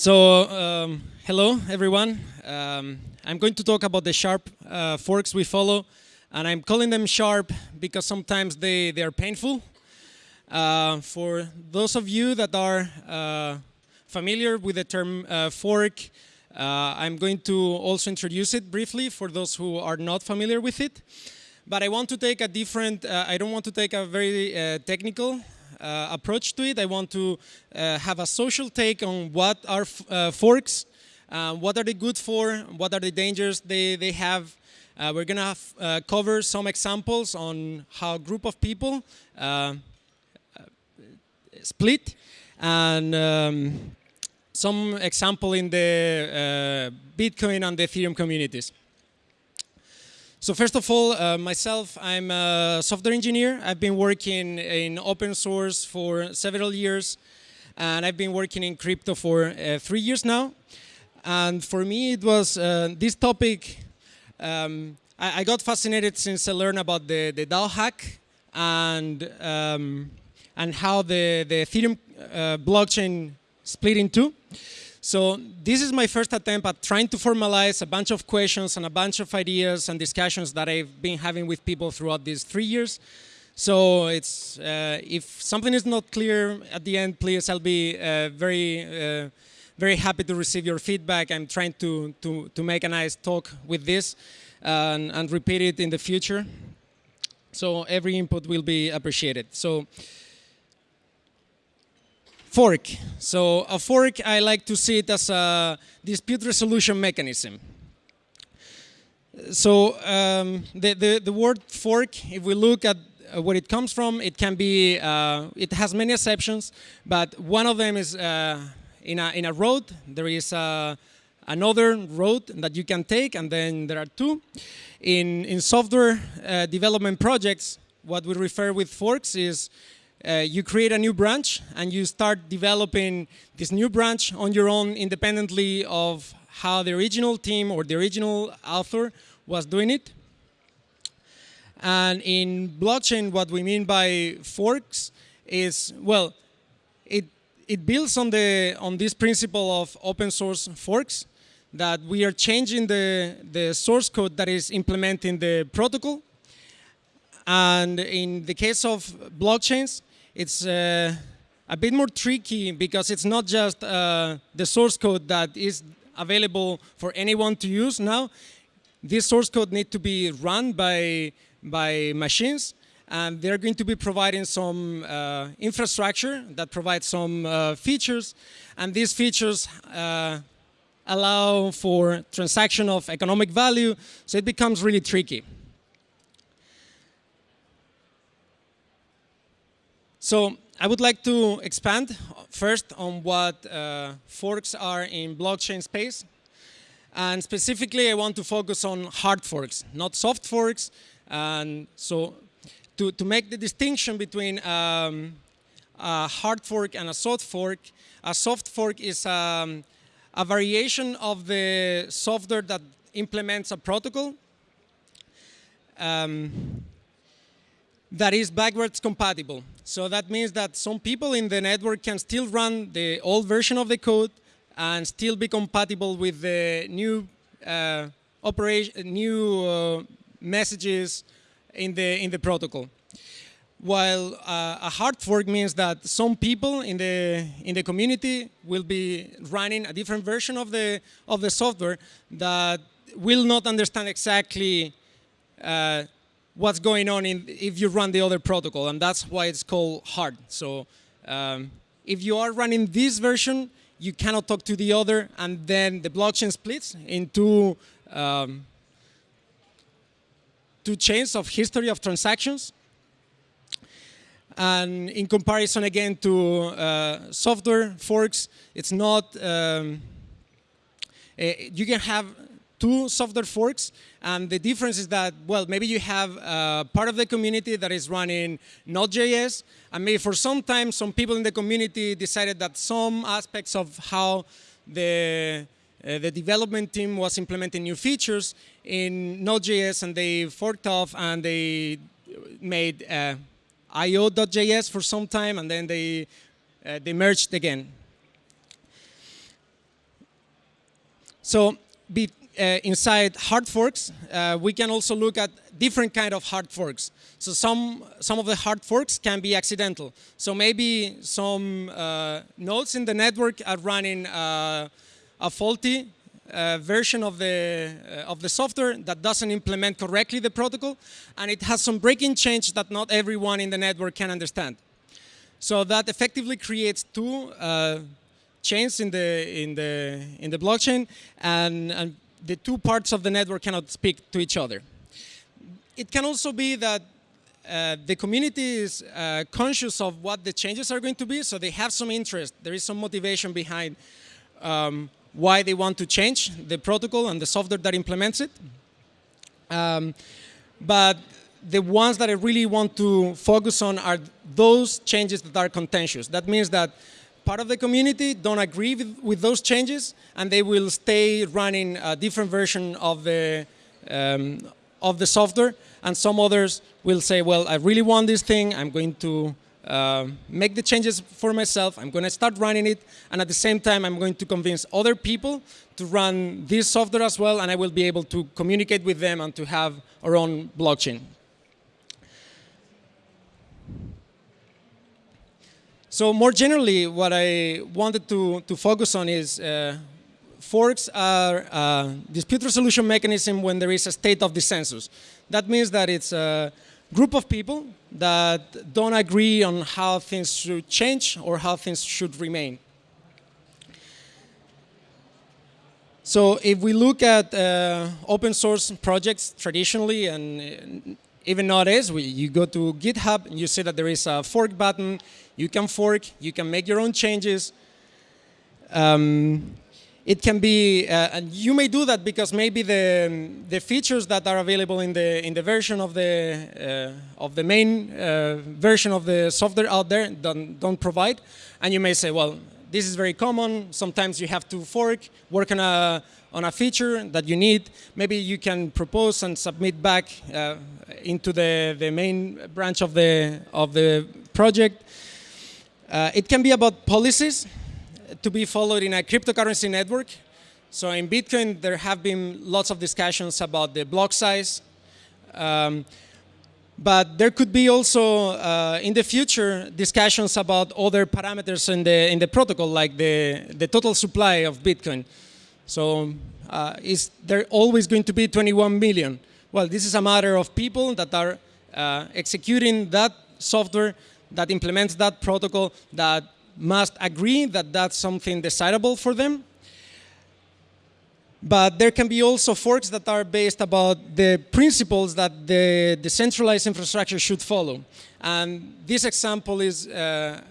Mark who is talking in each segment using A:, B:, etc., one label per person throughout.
A: So, um, hello everyone. Um, I'm going to talk about the sharp uh, forks we follow, and I'm calling them sharp because sometimes they, they are painful. Uh, for those of you that are uh, familiar with the term uh, fork, uh, I'm going to also introduce it briefly for those who are not familiar with it. But I want to take a different, uh, I don't want to take a very technical approach to it. I want to uh, have a social take on what are uh, forks, what are they good for, what are the dangers they, they have. we're going to cover some examples on how a group of people split and um, some example in the uh, Bitcoin and the Ethereum communities. So first of all, uh, myself, I'm a software engineer. I've been working in open source for several years, and I've been working in crypto for uh, three years now. And for me, it was uh, this topic. Um, I, I, got fascinated since I learned about the, the DAO hack and um, and how the the Ethereum uh, blockchain split in two. So this is my first attempt at trying to formalize a bunch of questions and a bunch of ideas and discussions that I've been having with people throughout these three years. So it's uh, if something is not clear at the end, please, I'll be uh, very, uh, very happy to receive your feedback. I'm trying to, to, to make a nice talk with this and, and repeat it in the future. So every input will be appreciated. So fork. So a fork, I like to see it as a dispute resolution mechanism. So um, the, the, the, word fork, if we look at uh, where it comes from, it can be, uh, it has many exceptions, but one of them is uh, in, a, in a road, there is uh, another road that you can take, and then there are two. In, in software uh, development projects, what we refer with forks is uh, you create a new branch and you start developing this new branch on your own independently of how the original team or the original author was doing it. And in blockchain, what we mean by forks is, well, it, it builds on, the, on this principle of open source forks, that we are changing the, the source code that is implementing the protocol. And in the case of blockchains, it's uh, a bit more tricky because it's not just uh, the source code that is available for anyone to use now. This source code needs to be run by, by machines and they're going to be providing some uh, infrastructure that provides some uh, features and these features uh, allow for transaction of economic value so it becomes really tricky. So I would like to expand first on what uh, forks are in blockchain space. And specifically, I want to focus on hard forks, not soft forks. And so to, to make the distinction between um, a hard fork and a soft fork, a soft fork is um, a variation of the software that implements a protocol. Um, that is backwards compatible. So that means that some people in the network can still run the old version of the code and still be compatible with the new uh, operation, new uh, messages in the in the protocol. While uh, a hard fork means that some people in the in the community will be running a different version of the of the software that will not understand exactly uh, what's going on in, if you run the other protocol, and that's why it's called hard. So um, if you are running this version, you cannot talk to the other, and then the blockchain splits into um, two chains of history of transactions. And in comparison again to uh, software forks, it's not, um, uh, you can have two software forks. And the difference is that, well, maybe you have uh, part of the community that is running Node.js, and maybe for some time, some people in the community decided that some aspects of how the uh, the development team was implementing new features in Node.js, and they forked off and they made uh, io.js for some time, and then they uh, they merged again. So be, inside hard forks, uh, we can also look at different kind of hard forks. So some, some of the hard forks can be accidental. So maybe some uh, nodes in the network are running uh, a faulty uh, version of the, uh, of the software that doesn't implement correctly the protocol, and it has some breaking change that not everyone in the network can understand. So that effectively creates two chains in the, in the, in the blockchain, and, and the two parts of the network cannot speak to each other. It can also be that uh, the community is uh, conscious of what the changes are going to be, so they have some interest. There is some motivation behind um, why they want to change the protocol and the software that implements it. Um, but the ones that I really want to focus on are those changes that are contentious. That means that part of the community don't agree with, with those changes and they will stay running a different version of the, um, of the software. And some others will say, well, I really want this thing, I'm going to uh, make the changes for myself, I'm going to start running it, and at the same time I'm going to convince other people to run this software as well, and I will be able to communicate with them and to have our own blockchain. So more generally, what I wanted to, to focus on is uh, forks are a dispute resolution mechanism when there is a state of dissensus. That means that it's a group of people that don't agree on how things should change or how things should remain. So if we look at uh, open source projects traditionally and even nowadays, we, you go to GitHub and you see that there is a fork button. You can fork, you can make your own changes. Um, it can be, uh, and you may do that because maybe the, the features that are available in the, in the version of the, uh, of the main uh, version of the software out there don't, don't provide. And you may say, well, this is very common. Sometimes you have to fork, work on a, on a feature that you need. Maybe you can propose and submit back uh, into the, the main branch of the, of the project. Uh, it can be about policies to be followed in a cryptocurrency network. So in Bitcoin, there have been lots of discussions about the block size. Um, but there could be also, uh, in the future, discussions about other parameters in the, in the protocol, like the, the total supply of Bitcoin. So uh, is there always going to be 21 million? Well, this is a matter of people that are uh, executing that software that implements that protocol that must agree that that's something desirable for them. But there can be also forks that are based about the principles that the decentralized infrastructure should follow. And this example is uh,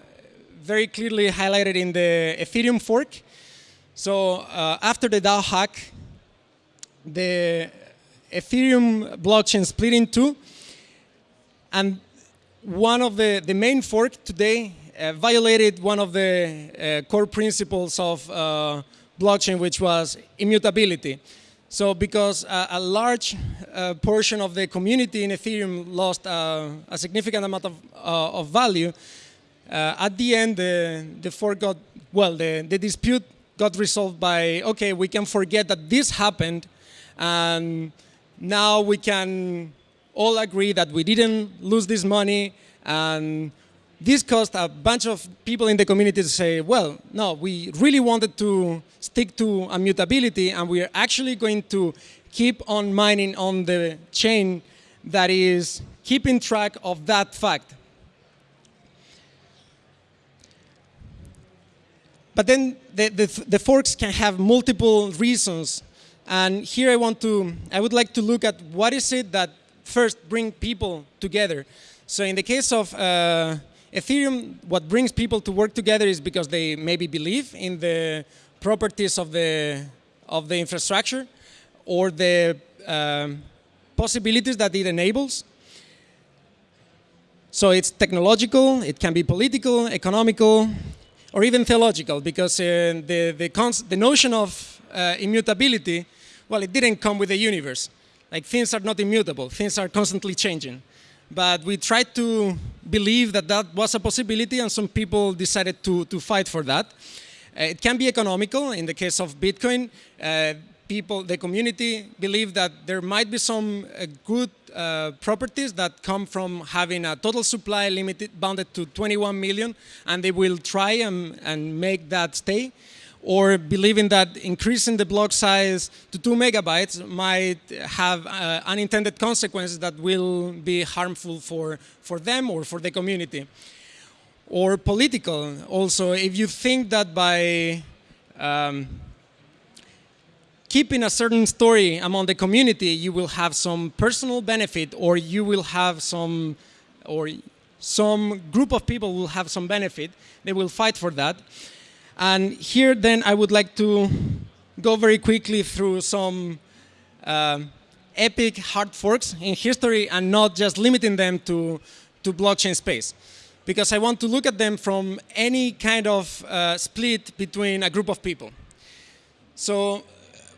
A: very clearly highlighted in the Ethereum fork. So uh, after the DAO hack, the Ethereum blockchain split in two. And one of the, the main fork today uh, violated one of the uh, core principles of uh, blockchain, which was immutability. So because uh, a large uh, portion of the community in Ethereum lost uh, a significant amount of, of value, at the end, the, the fork got, well, the, the dispute got resolved by, okay, we can forget that this happened, and now we can all agree that we didn't lose this money, and this caused a bunch of people in the community to say, well, no, we really wanted to stick to immutability and we are actually going to keep on mining on the chain that is keeping track of that fact. But then the, the, the, forks can have multiple reasons. And here I want to, I would like to look at what is it that first bring people together. So in the case of uh, Ethereum, what brings people to work together is because they maybe believe in the properties of the, of the infrastructure or the um, possibilities that it enables. So it's technological, it can be political, economical, or even theological, because uh, the, the, the, notion of uh, immutability, well, it didn't come with the universe. Like things are not immutable, things are constantly changing. But we tried to believe that that was a possibility and some people decided to, to fight for that. Uh, it can be economical. In the case of Bitcoin, uh, people, the community believe that there might be some uh, good uh, properties that come from having a total supply limited, bounded to 21 million, and they will try and, and make that stay or believing that increasing the block size to two megabytes might have uh, unintended consequences that will be harmful for, for them or for the community. Or political also, if you think that by um, keeping a certain story among the community, you will have some personal benefit or you will have some, or some group of people will have some benefit, they will fight for that. And here then I would like to go very quickly through some uh, epic hard forks in history and not just limiting them to, to blockchain space. Because I want to look at them from any kind of uh, split between a group of people. So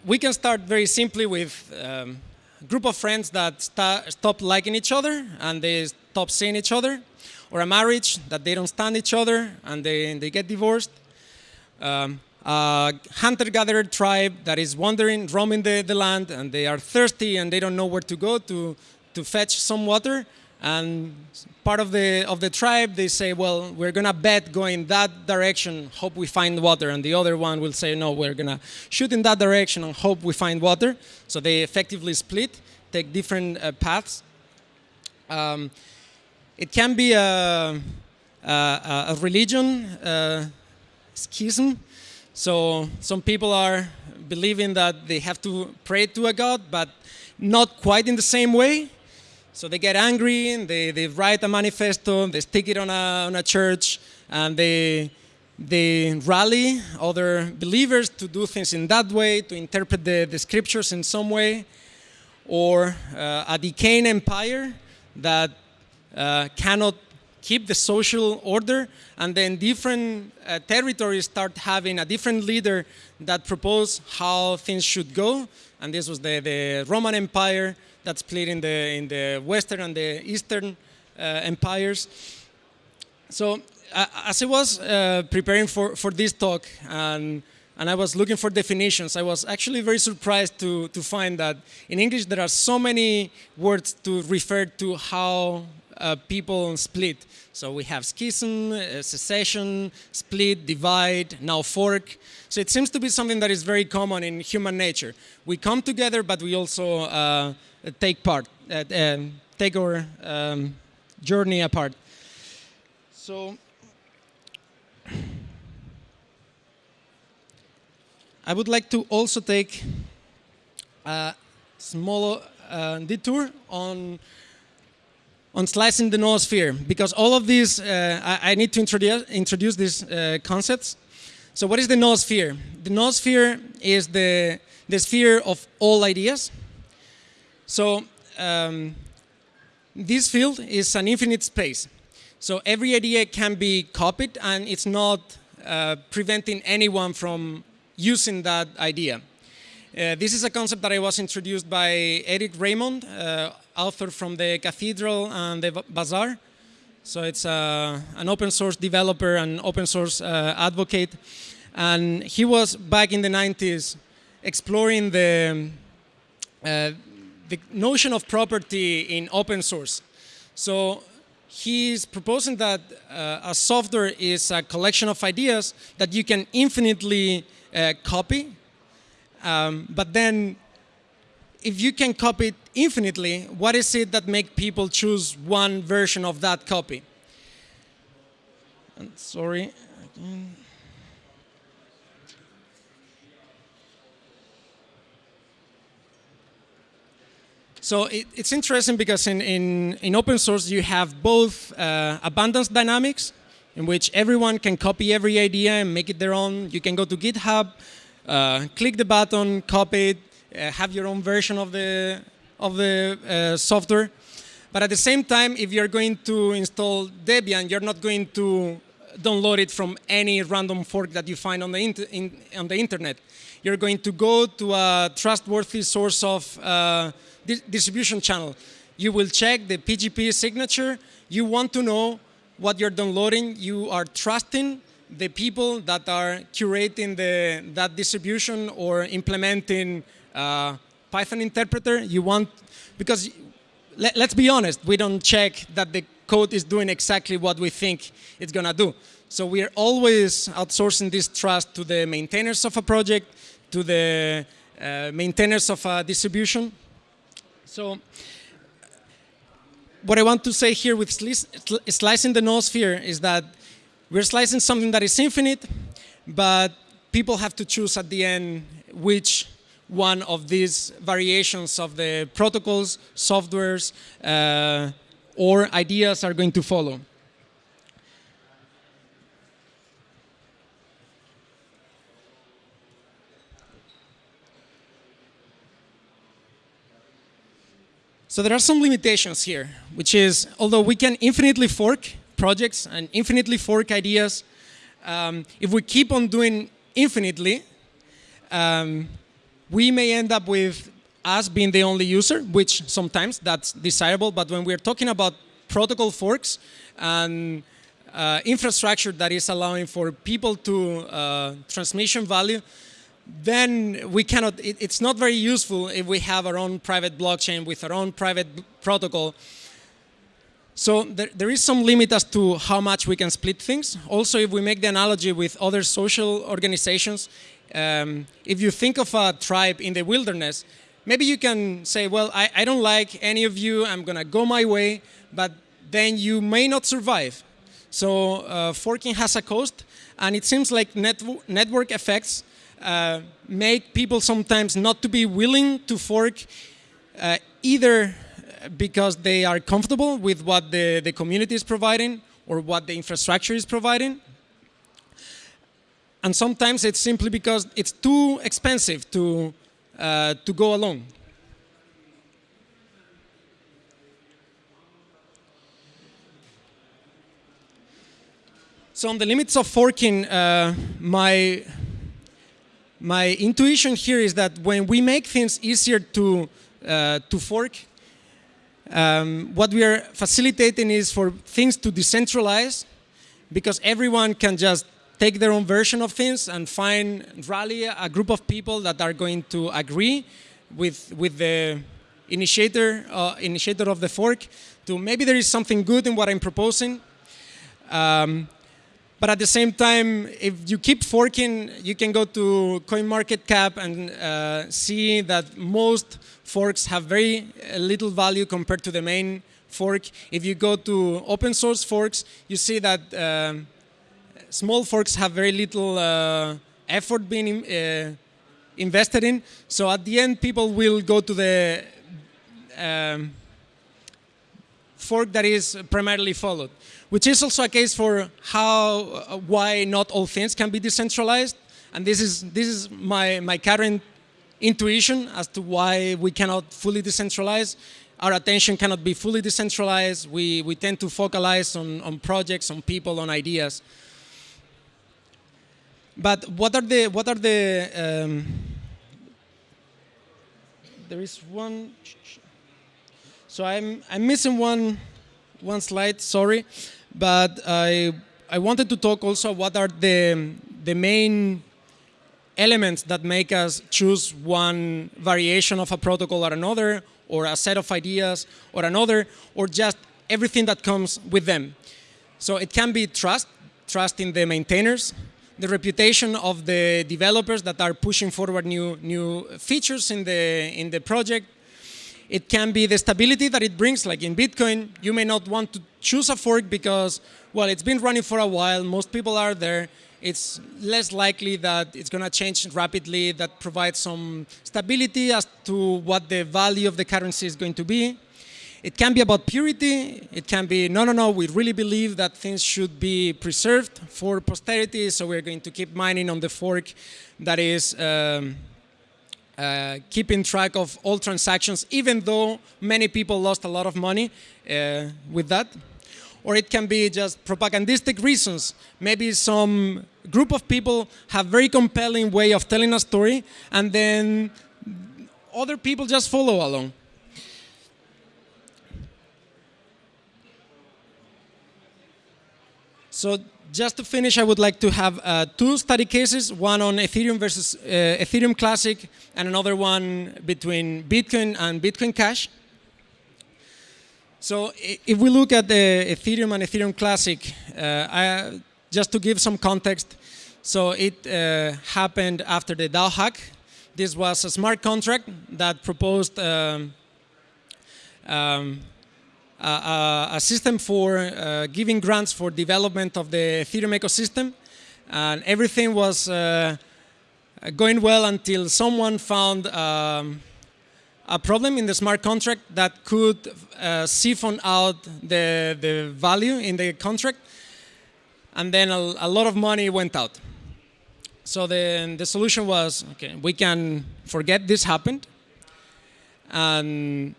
A: we can start very simply with um, a group of friends that stop liking each other and they stop seeing each other, or a marriage that they don't stand each other and they, they get divorced, um, a hunter-gatherer tribe that is wandering, roaming the, the land, and they are thirsty and they don't know where to go to, to fetch some water. And part of the, of the tribe, they say, well, we're going to bet going that direction, hope we find water. And the other one will say, no, we're going to shoot in that direction and hope we find water. So they effectively split, take different uh, paths. Um, it can be a, a, a religion uh, schism. So some people are believing that they have to pray to a God, but not quite in the same way. So they get angry they, they write a manifesto, they stick it on a, on a church, and they, they rally other believers to do things in that way, to interpret the, the scriptures in some way, or uh, a decaying empire that uh, cannot keep the social order, and then different uh, territories start having a different leader that propose how things should go. And this was the, the Roman Empire that split in the, in the Western and the Eastern uh, empires. So uh, as I was uh, preparing for, for this talk, and, and I was looking for definitions, I was actually very surprised to, to find that in English there are so many words to refer to how uh, people split. So we have schism, uh, secession, split, divide, now fork. So it seems to be something that is very common in human nature. We come together, but we also uh, take part, uh, um, take our um, journey apart. So I would like to also take a small uh, detour on on slicing the noosphere, because all of these, uh, I, I, need to introduce, introduce these uh, concepts. So what is the noosphere? The noosphere is the, the sphere of all ideas. So um, this field is an infinite space. So every idea can be copied and it's not uh, preventing anyone from using that idea. Uh, this is a concept that I was introduced by Eric Raymond, uh, author from the Cathedral and the Bazaar. So it's uh, an open source developer and open source uh, advocate. And he was back in the 90s exploring the, uh, the notion of property in open source. So he's proposing that uh, a software is a collection of ideas that you can infinitely copy um, but then if you can copy infinitely, what is it that make people choose one version of that copy? And sorry. Again. So it, it's interesting because in, in, in, open source you have both uh, abundance dynamics, in which everyone can copy every idea and make it their own. You can go to GitHub, uh, click the button, copy it, uh, have your own version of the, of the uh, software. But at the same time, if you're going to install Debian, you're not going to download it from any random fork that you find on the, in, on the internet. You're going to go to a trustworthy source of uh, di distribution channel. You will check the PGP signature. You want to know what you're downloading. You are trusting the people that are curating the, that distribution or implementing uh, Python interpreter. You want, because let, let's be honest, we don't check that the code is doing exactly what we think it's going to do. So we are always outsourcing this trust to the maintainers of a project, to the uh, maintainers of a distribution. So what I want to say here with slicing the noosphere is that we're slicing something that is infinite, but people have to choose at the end which one of these variations of the protocols, softwares, uh, or ideas are going to follow. So there are some limitations here, which is, although we can infinitely fork projects and infinitely fork ideas, um, if we keep on doing infinitely, um, we may end up with us being the only user, which sometimes that's desirable, but when we're talking about protocol forks and uh, infrastructure that is allowing for people to uh, transmission value, then we cannot, it, it's not very useful if we have our own private blockchain with our own private protocol. So there, there is some limit as to how much we can split things. Also, if we make the analogy with other social organizations, um, if you think of a tribe in the wilderness, maybe you can say, well, I, I don't like any of you, I'm to go my way, but then you may not survive. So uh, forking has a cost, and it seems like net network effects uh, make people sometimes not to be willing to fork uh, either because they are comfortable with what the, the community is providing or what the infrastructure is providing. And sometimes it's simply because it's too expensive to, uh, to go alone. So on the limits of forking, uh, my my intuition here is that when we make things easier to, uh, to fork, um, what we are facilitating is for things to decentralize because everyone can just take their own version of things and find, rally a group of people that are going to agree with, with the initiator, uh, initiator of the fork to maybe there is something good in what I'm proposing. Um, but at the same time, if you keep forking, you can go to CoinMarketCap and uh, see that most forks have very uh, little value compared to the main fork. If you go to open source forks, you see that uh, small forks have very little uh, effort being uh, invested in. So at the end, people will go to the um, fork that is primarily followed which is also a case for how, uh, why not all things can be decentralized. And this is, this is my, my current intuition as to why we cannot fully decentralize. Our attention cannot be fully decentralized. We, we tend to focalize on, on projects, on people, on ideas. But what are the, what are the, um, there is one, so I'm, I'm missing one, one slide, sorry. But I, I wanted to talk also what are the, the main elements that make us choose one variation of a protocol or another, or a set of ideas or another, or just everything that comes with them. So it can be trust, trust in the maintainers, the reputation of the developers that are pushing forward new, new features in the, in the project, it can be the stability that it brings, like in Bitcoin, you may not want to choose a fork because, well, it's been running for a while, most people are there, it's less likely that it's going to change rapidly, that provides some stability as to what the value of the currency is going to be. It can be about purity. It can be, no, no, no, we really believe that things should be preserved for posterity, so we're going to keep mining on the fork that is um, uh, keeping track of all transactions, even though many people lost a lot of money uh, with that. Or it can be just propagandistic reasons. Maybe some group of people have very compelling way of telling a story, and then other people just follow along. So just to finish, I would like to have uh, two study cases, one on Ethereum versus uh, Ethereum Classic and another one between Bitcoin and Bitcoin Cash. So if we look at the Ethereum and Ethereum Classic, uh, I, just to give some context, so it uh, happened after the DAO hack. This was a smart contract that proposed um, um, a, a, system for uh, giving grants for development of the Ethereum ecosystem. And everything was uh, going well until someone found um, a problem in the smart contract that could uh, siphon out the, the value in the contract. And then a, a lot of money went out. So the, the solution was, okay, we can forget this happened. And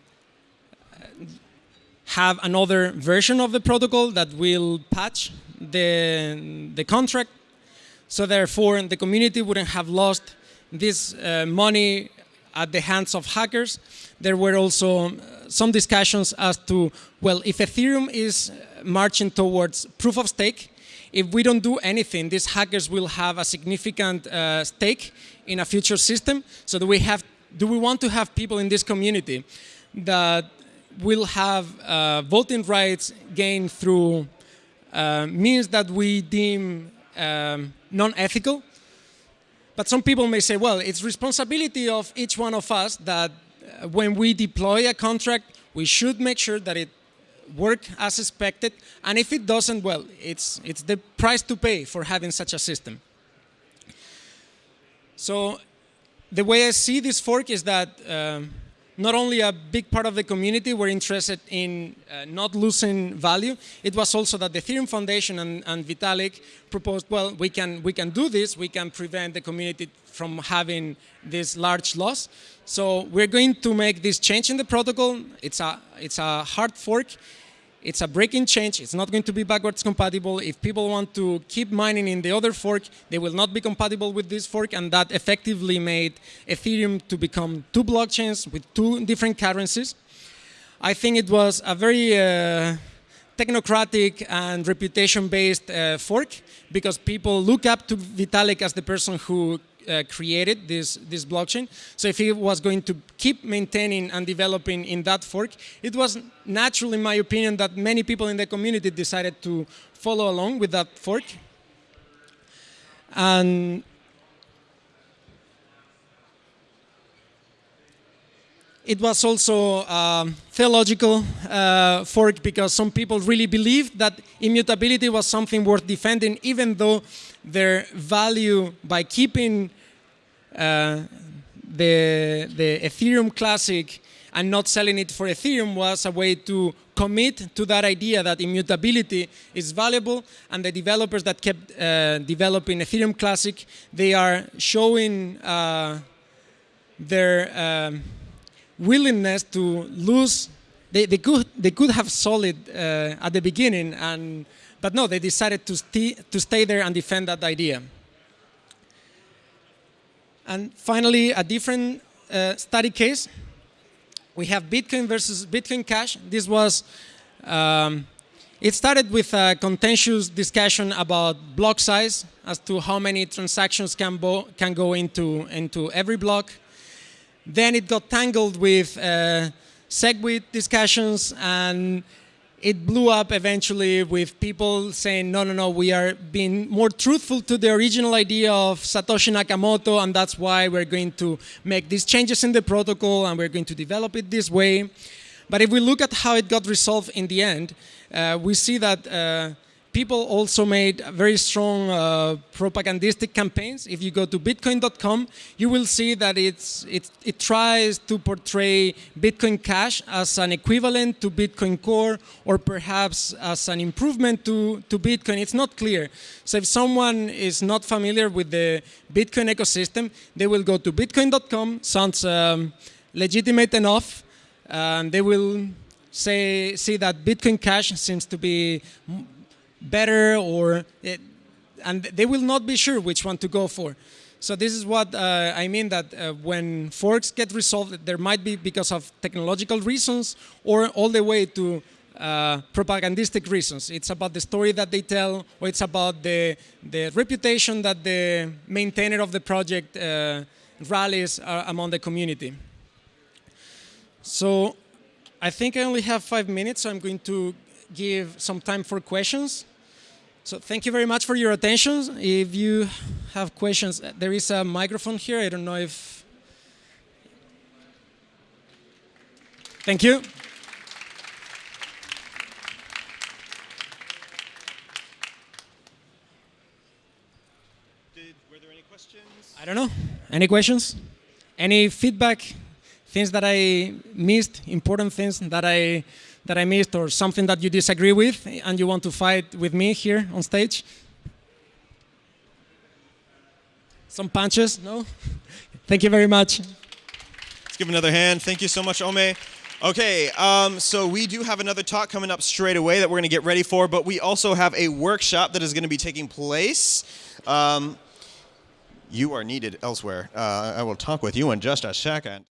A: have another version of the protocol that will patch the, the contract. So therefore, the community wouldn't have lost this uh, money at the hands of hackers. There were also uh, some discussions as to, well, if Ethereum is marching towards proof of stake, if we don't do anything, these hackers will have a significant uh, stake in a future system. So do we have, do we want to have people in this community that will have uh, voting rights gained through uh, means that we deem um, non-ethical. But some people may say, well, it's responsibility of each one of us that uh, when we deploy a contract, we should make sure that it work as expected. And if it doesn't, well, it's, it's the price to pay for having such a system. So the way I see this fork is that um, not only a big part of the community were interested in uh, not losing value, it was also that the Ethereum Foundation and, and, Vitalik proposed, well, we can, we can do this, we can prevent the community from having this large loss. So we're going to make this change in the protocol. It's a, it's a hard fork. It's a breaking change. It's not going to be backwards compatible. If people want to keep mining in the other fork, they will not be compatible with this fork. And that effectively made Ethereum to become two blockchains with two different currencies. I think it was a very uh, technocratic and reputation-based uh, fork because people look up to Vitalik as the person who uh, created this, this blockchain. So if he was going to keep maintaining and developing in that fork, it was natural, in my opinion, that many people in the community decided to follow along with that fork. And it was also a theological uh, fork because some people really believed that immutability was something worth defending, even though their value by keeping uh, the, the Ethereum Classic and not selling it for Ethereum was a way to commit to that idea that immutability is valuable and the developers that kept uh, developing Ethereum Classic, they are showing uh, their um, willingness to lose. They, they, could, they could have sold it uh, at the beginning, and, but no, they decided to, st to stay there and defend that idea. And finally, a different uh, study case. We have Bitcoin versus Bitcoin Cash. This was, um, it started with a contentious discussion about block size as to how many transactions can, can go into, into every block. Then it got tangled with uh, SegWit discussions and it blew up eventually with people saying, no, no, no, we are being more truthful to the original idea of Satoshi Nakamoto, and that's why we're going to make these changes in the protocol, and we're going to develop it this way. But if we look at how it got resolved in the end, uh, we see that uh, people also made very strong uh, propagandistic campaigns. If you go to bitcoin.com, you will see that it's, it, it tries to portray Bitcoin Cash as an equivalent to Bitcoin Core or perhaps as an improvement to, to Bitcoin. It's not clear. So if someone is not familiar with the Bitcoin ecosystem, they will go to bitcoin.com, sounds um, legitimate enough, and they will say, see that Bitcoin Cash seems to be better or it, and they will not be sure which one to go for. So this is what uh, I mean that uh, when forks get resolved, there might be because of technological reasons or all the way to uh, propagandistic reasons. It's about the story that they tell, or it's about the, the reputation that the maintainer of the project uh, rallies uh, among the community. So I think I only have five minutes, so I'm going to give some time for questions. So thank you very much for your attention. If you have questions, there is a microphone here. I don't know if... Thank you.
B: Did, were there any questions?
A: I don't know. Any questions? Any feedback? Things that I missed? Important things that I that I missed, or something that you disagree with and you want to fight with me here on stage? Some punches? No. Thank you very much.
B: Let's give another hand. Thank you so much, Ome. Okay, um, so we do have another talk coming up straight away that we're going to get ready for, but we also have a workshop that is going to be taking place. Um, you are needed elsewhere. Uh, I will talk with you in just a second.